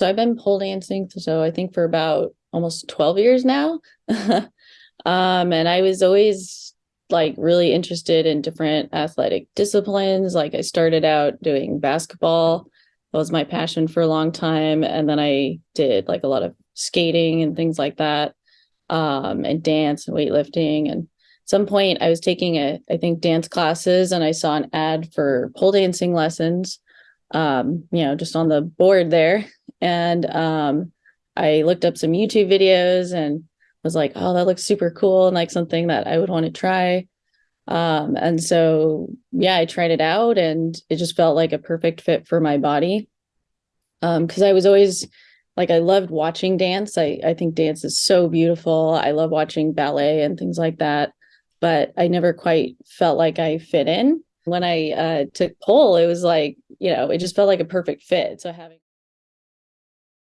So I've been pole dancing, so I think for about almost 12 years now. um, and I was always like really interested in different athletic disciplines. Like I started out doing basketball. That was my passion for a long time. And then I did like a lot of skating and things like that. Um, and dance and weightlifting. And some point I was taking a, I think dance classes and I saw an ad for pole dancing lessons um, you know, just on the board there. And um, I looked up some YouTube videos and was like, oh, that looks super cool and like something that I would want to try. Um, and so, yeah, I tried it out and it just felt like a perfect fit for my body. Um, cause I was always like, I loved watching dance. I, I think dance is so beautiful. I love watching ballet and things like that, but I never quite felt like I fit in when I uh, took pole, it was like, you know, it just felt like a perfect fit. So having